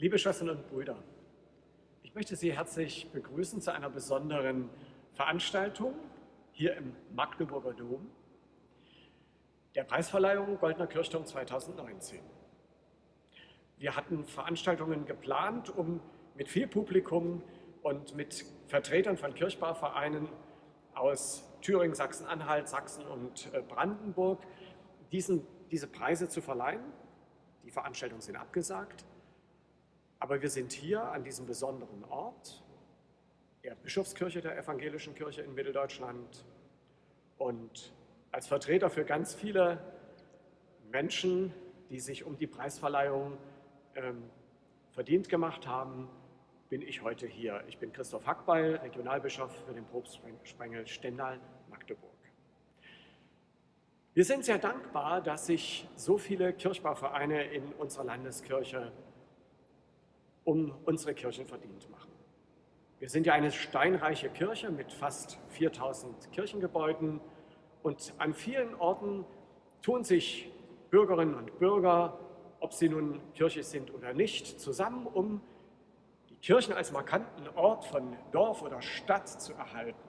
Liebe Schwestern und Brüder, ich möchte Sie herzlich begrüßen zu einer besonderen Veranstaltung hier im Magdeburger Dom, der Preisverleihung Goldener Kirchturm 2019. Wir hatten Veranstaltungen geplant, um mit viel Publikum und mit Vertretern von Kirchbauvereinen aus Thüringen, Sachsen-Anhalt, Sachsen und äh, Brandenburg diesen, diese Preise zu verleihen. Die Veranstaltungen sind abgesagt, aber wir sind hier an diesem besonderen Ort, der Bischofskirche der Evangelischen Kirche in Mitteldeutschland und als Vertreter für ganz viele Menschen, die sich um die Preisverleihung ähm, verdient gemacht haben, bin ich heute hier. Ich bin Christoph Hackbeil, Regionalbischof für den Propstsprengel Stendal-Magdeburg. Wir sind sehr dankbar, dass sich so viele Kirchbauvereine in unserer Landeskirche um unsere Kirchen verdient machen. Wir sind ja eine steinreiche Kirche mit fast 4000 Kirchengebäuden und an vielen Orten tun sich Bürgerinnen und Bürger, ob sie nun Kirche sind oder nicht, zusammen, um Kirchen als markanten Ort von Dorf oder Stadt zu erhalten.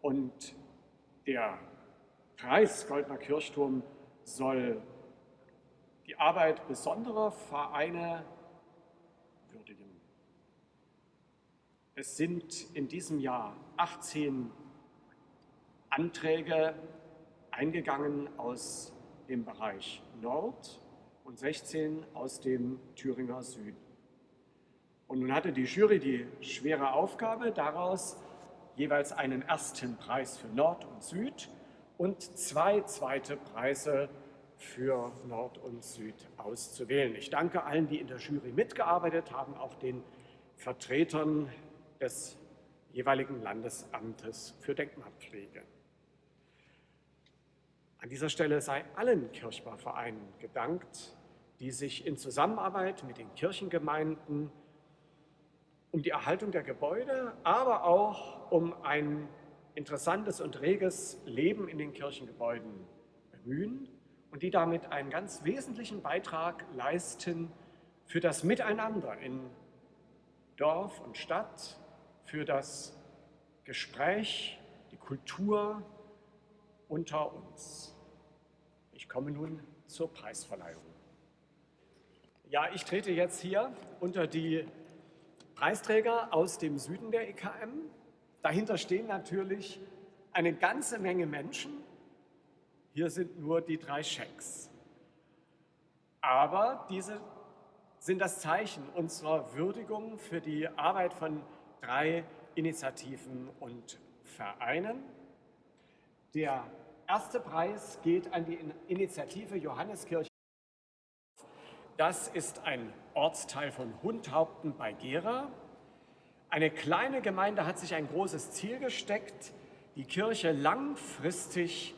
Und der Preis Goldner Kirchturm soll die Arbeit besonderer Vereine Es sind in diesem Jahr 18 Anträge eingegangen aus dem Bereich Nord und 16 aus dem Thüringer Süden. Und nun hatte die Jury die schwere Aufgabe, daraus jeweils einen ersten Preis für Nord und Süd und zwei zweite Preise für Nord und Süd auszuwählen. Ich danke allen, die in der Jury mitgearbeitet haben, auch den Vertretern des jeweiligen Landesamtes für Denkmalpflege. An dieser Stelle sei allen Kirchbauvereinen gedankt, die sich in Zusammenarbeit mit den Kirchengemeinden um die Erhaltung der Gebäude, aber auch um ein interessantes und reges Leben in den Kirchengebäuden bemühen und die damit einen ganz wesentlichen Beitrag leisten für das Miteinander in Dorf und Stadt, für das Gespräch, die Kultur unter uns. Ich komme nun zur Preisverleihung. Ja, ich trete jetzt hier unter die Preisträger aus dem Süden der EKM. Dahinter stehen natürlich eine ganze Menge Menschen. Hier sind nur die drei Schecks. Aber diese sind das Zeichen unserer Würdigung für die Arbeit von drei Initiativen und Vereinen. Der erste Preis geht an die Initiative Johanneskirche. Das ist ein Ortsteil von Hundhaupten bei Gera. Eine kleine Gemeinde hat sich ein großes Ziel gesteckt, die Kirche langfristig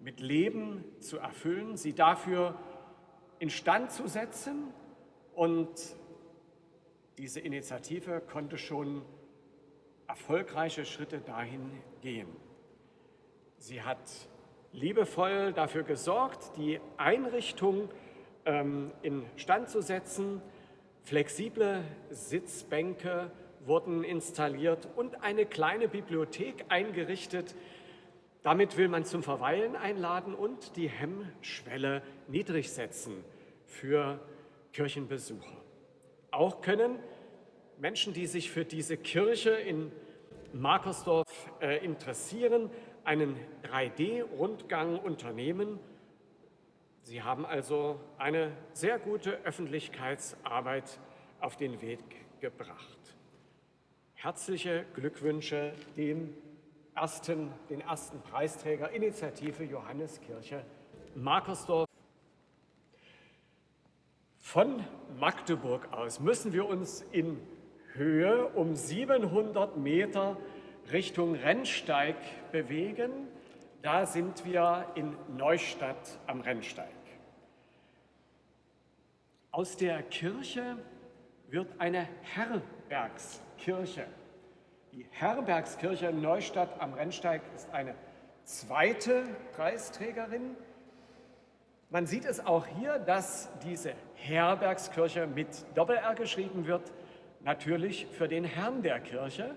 mit Leben zu erfüllen, sie dafür instand zu setzen. Und diese Initiative konnte schon erfolgreiche Schritte dahin gehen. Sie hat liebevoll dafür gesorgt, die Einrichtung ähm, instand zu setzen. Flexible Sitzbänke wurden installiert und eine kleine Bibliothek eingerichtet. Damit will man zum Verweilen einladen und die Hemmschwelle niedrig setzen für Kirchenbesucher. Auch können Menschen, die sich für diese Kirche in Markersdorf äh, interessieren, einen 3D-Rundgang unternehmen Sie haben also eine sehr gute Öffentlichkeitsarbeit auf den Weg gebracht. Herzliche Glückwünsche dem ersten, den ersten Preisträger Initiative Johanneskirche Markersdorf. Von Magdeburg aus müssen wir uns in Höhe um 700 Meter Richtung Rennsteig bewegen. Da sind wir in Neustadt am Rennsteig. Aus der Kirche wird eine Herbergskirche. Die Herbergskirche in Neustadt am Rennsteig ist eine zweite Preisträgerin. Man sieht es auch hier, dass diese Herbergskirche mit Doppel-R geschrieben wird, natürlich für den Herrn der Kirche,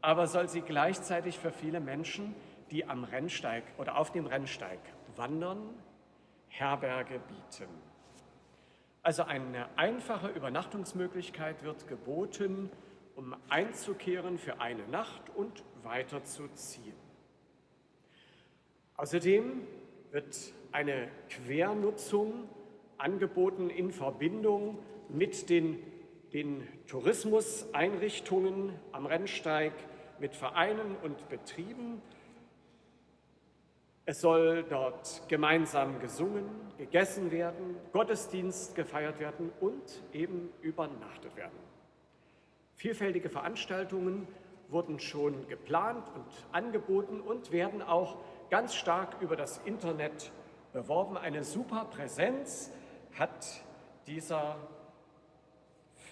aber soll sie gleichzeitig für viele Menschen, die am Rennsteig oder auf dem Rennsteig wandern, Herberge bieten. Also eine einfache Übernachtungsmöglichkeit wird geboten, um einzukehren für eine Nacht und weiterzuziehen. Außerdem wird eine Quernutzung angeboten in Verbindung mit den, den Tourismuseinrichtungen am Rennsteig, mit Vereinen und Betrieben. Es soll dort gemeinsam gesungen, gegessen werden, Gottesdienst gefeiert werden und eben übernachtet werden. Vielfältige Veranstaltungen wurden schon geplant und angeboten und werden auch ganz stark über das Internet beworben. Eine super Präsenz hat dieser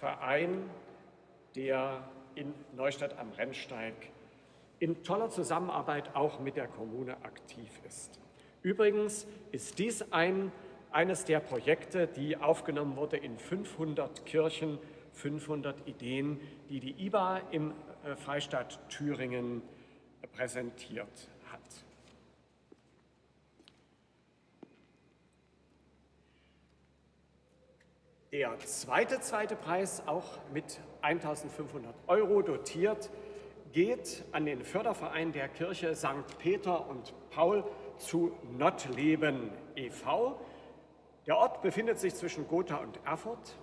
Verein, der in Neustadt am Rennsteig in toller Zusammenarbeit auch mit der Kommune aktiv ist. Übrigens ist dies ein, eines der Projekte, die aufgenommen wurde in 500 Kirchen, 500 Ideen, die die IBA im äh, Freistaat Thüringen präsentiert hat. Der zweite zweite Preis, auch mit 1500 Euro dotiert, geht an den Förderverein der Kirche St. Peter und Paul zu Nottleben e.V. Der Ort befindet sich zwischen Gotha und Erfurt.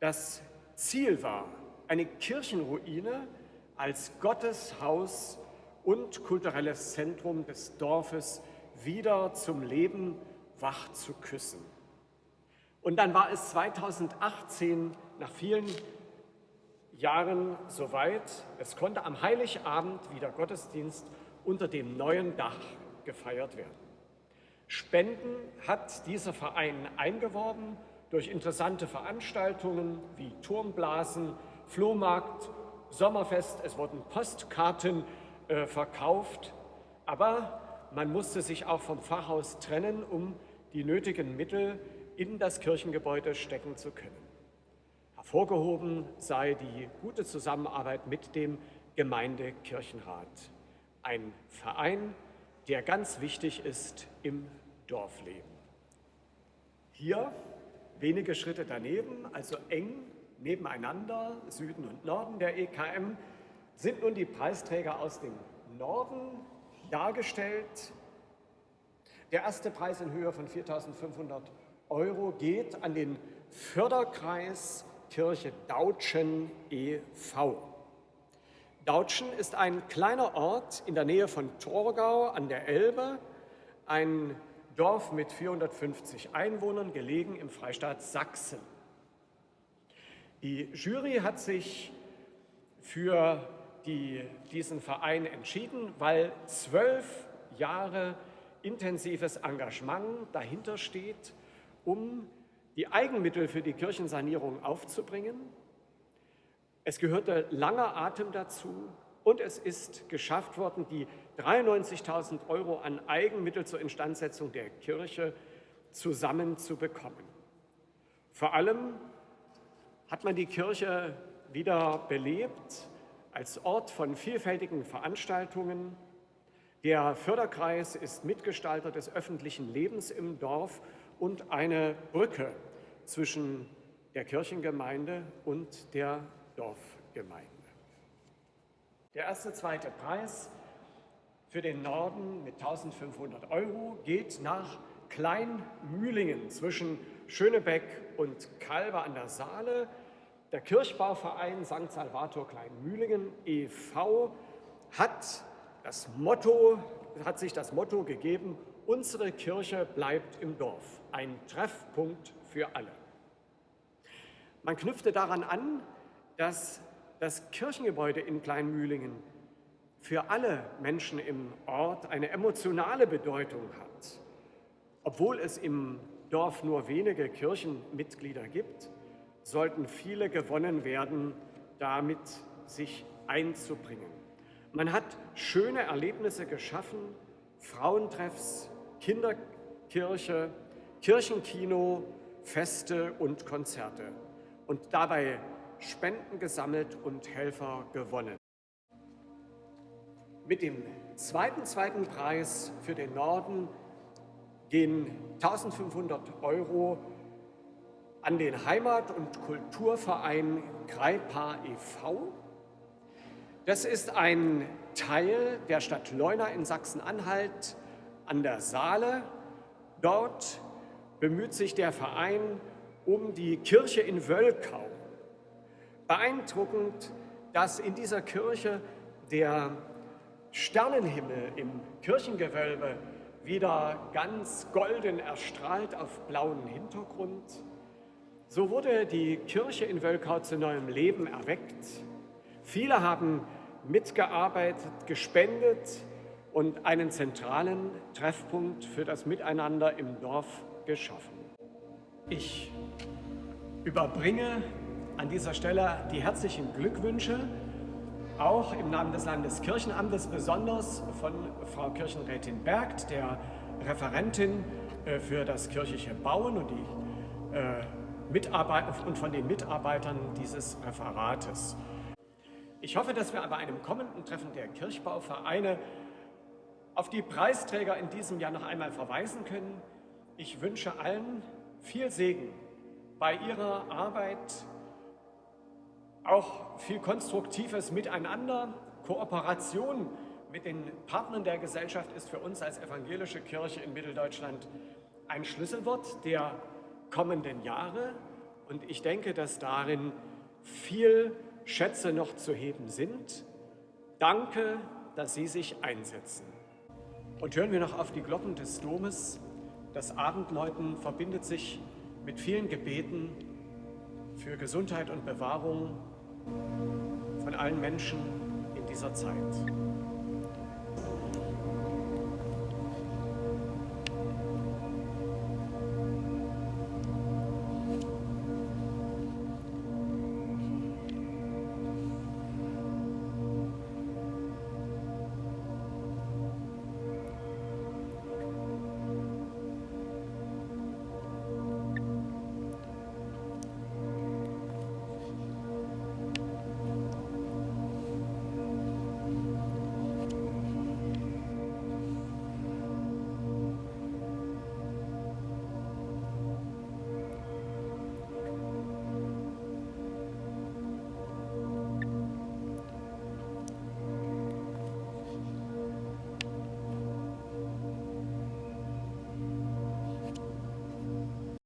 Das Ziel war, eine Kirchenruine als Gotteshaus und kulturelles Zentrum des Dorfes wieder zum Leben wach zu küssen. Und dann war es 2018 nach vielen Jahren soweit. Es konnte am Heiligabend wieder Gottesdienst unter dem neuen Dach gefeiert werden. Spenden hat dieser Verein eingeworben durch interessante Veranstaltungen wie Turmblasen, Flohmarkt, Sommerfest. Es wurden Postkarten äh, verkauft, aber man musste sich auch vom Pfarrhaus trennen, um die nötigen Mittel in das Kirchengebäude stecken zu können. Hervorgehoben sei die gute Zusammenarbeit mit dem Gemeindekirchenrat, ein Verein, der ganz wichtig ist im Dorfleben. Hier wenige Schritte daneben, also eng nebeneinander, Süden und Norden der EKM, sind nun die Preisträger aus dem Norden dargestellt. Der erste Preis in Höhe von 4.500 Euro geht an den Förderkreis Kirche Dautschen e.V. Dautschen ist ein kleiner Ort in der Nähe von Torgau an der Elbe, ein Dorf mit 450 Einwohnern, gelegen im Freistaat Sachsen. Die Jury hat sich für die, diesen Verein entschieden, weil zwölf Jahre intensives Engagement dahinter steht um die Eigenmittel für die Kirchensanierung aufzubringen. Es gehörte langer Atem dazu und es ist geschafft worden, die 93.000 Euro an Eigenmittel zur Instandsetzung der Kirche zusammenzubekommen. Vor allem hat man die Kirche wieder belebt als Ort von vielfältigen Veranstaltungen. Der Förderkreis ist Mitgestalter des öffentlichen Lebens im Dorf und eine Brücke zwischen der Kirchengemeinde und der Dorfgemeinde. Der erste, zweite Preis für den Norden mit 1500 Euro geht nach Kleinmühlingen zwischen Schönebeck und Kalbe an der Saale. Der Kirchbauverein St. Salvator Kleinmühlingen e.V. hat, das Motto, hat sich das Motto gegeben, unsere Kirche bleibt im Dorf ein Treffpunkt für alle. Man knüpfte daran an, dass das Kirchengebäude in Kleinmühlingen für alle Menschen im Ort eine emotionale Bedeutung hat. Obwohl es im Dorf nur wenige Kirchenmitglieder gibt, sollten viele gewonnen werden, damit sich einzubringen. Man hat schöne Erlebnisse geschaffen, Frauentreffs, Kinderkirche, Kirchenkino, Feste und Konzerte und dabei Spenden gesammelt und Helfer gewonnen. Mit dem zweiten, zweiten Preis für den Norden gehen 1500 Euro an den Heimat- und Kulturverein Greipar e.V. Das ist ein Teil der Stadt Leuna in Sachsen-Anhalt an der Saale. Dort bemüht sich der Verein um die Kirche in Wölkau. Beeindruckend, dass in dieser Kirche der Sternenhimmel im Kirchengewölbe wieder ganz golden erstrahlt auf blauem Hintergrund. So wurde die Kirche in Wölkau zu neuem Leben erweckt. Viele haben mitgearbeitet, gespendet und einen zentralen Treffpunkt für das Miteinander im Dorf geschaffen. Ich überbringe an dieser Stelle die herzlichen Glückwünsche, auch im Namen des Landeskirchenamtes, besonders von Frau Kirchenrätin Bergt, der Referentin äh, für das kirchliche Bauen und die äh, und von den Mitarbeitern dieses Referates. Ich hoffe, dass wir bei einem kommenden Treffen der Kirchbauvereine auf die Preisträger in diesem Jahr noch einmal verweisen können. Ich wünsche allen viel Segen bei ihrer Arbeit, auch viel konstruktives Miteinander, Kooperation mit den Partnern der Gesellschaft ist für uns als evangelische Kirche in Mitteldeutschland ein Schlüsselwort der kommenden Jahre. Und ich denke, dass darin viel Schätze noch zu heben sind. Danke, dass Sie sich einsetzen. Und hören wir noch auf die Glocken des Domes. Das Abendläuten verbindet sich mit vielen Gebeten für Gesundheit und Bewahrung von allen Menschen in dieser Zeit.